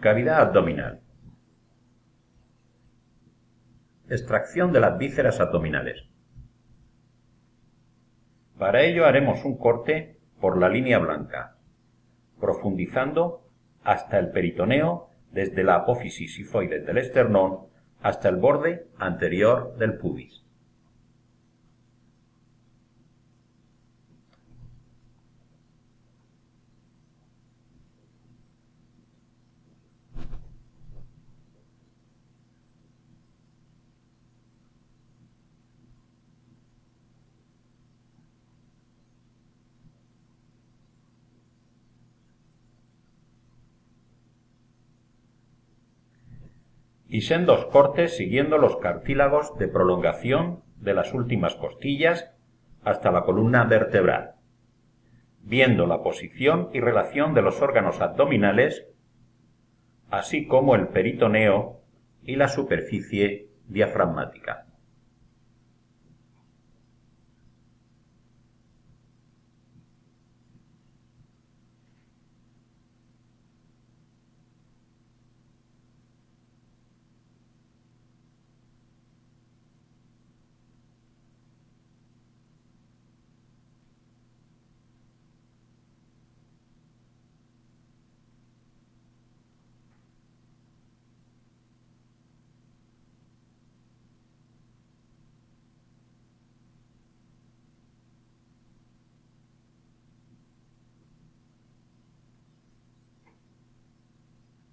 Cavidad abdominal. Extracción de las vísceras abdominales. Para ello haremos un corte por la línea blanca, profundizando hasta el peritoneo desde la apófisis sifoide del esternón hasta el borde anterior del pubis. Y sendos cortes siguiendo los cartílagos de prolongación de las últimas costillas hasta la columna vertebral, viendo la posición y relación de los órganos abdominales, así como el peritoneo y la superficie diafragmática.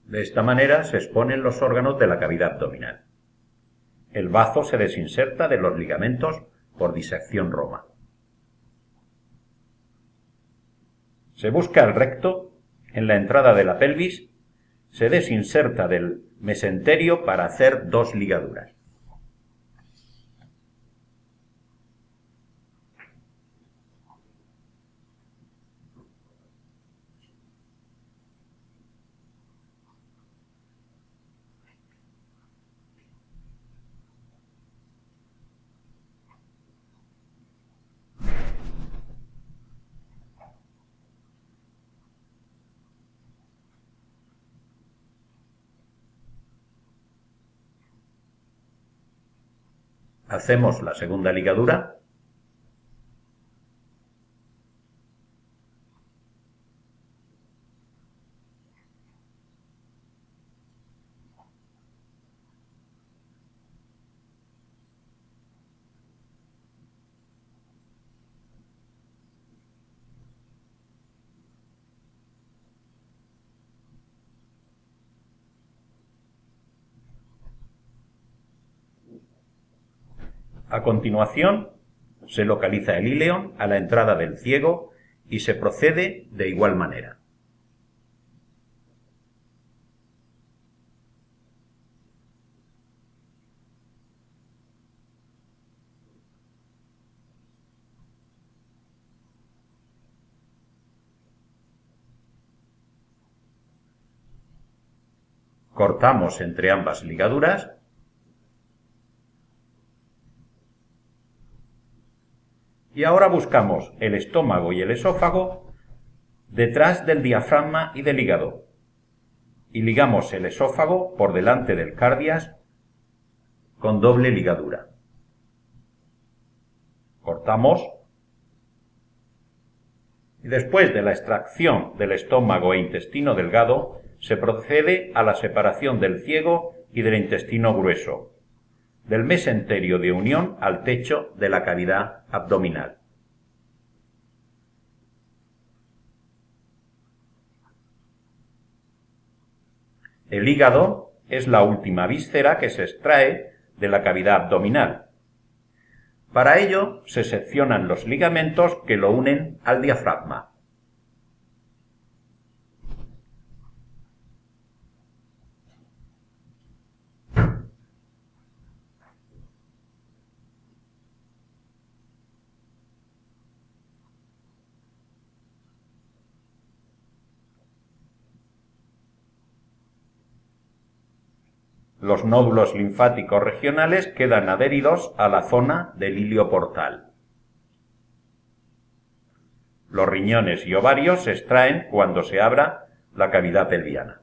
De esta manera se exponen los órganos de la cavidad abdominal. El bazo se desinserta de los ligamentos por disección roma. Se busca el recto en la entrada de la pelvis, se desinserta del mesenterio para hacer dos ligaduras. Hacemos la segunda ligadura. A continuación, se localiza el íleon a la entrada del ciego y se procede de igual manera. Cortamos entre ambas ligaduras Y ahora buscamos el estómago y el esófago detrás del diafragma y del hígado. Y ligamos el esófago por delante del cardias con doble ligadura. Cortamos y después de la extracción del estómago e intestino delgado se procede a la separación del ciego y del intestino grueso, del mesenterio de unión al techo de la cavidad abdominal. El hígado es la última víscera que se extrae de la cavidad abdominal. Para ello se seccionan los ligamentos que lo unen al diafragma. Los nódulos linfáticos regionales quedan adheridos a la zona del ilio portal. Los riñones y ovarios se extraen cuando se abra la cavidad pelviana.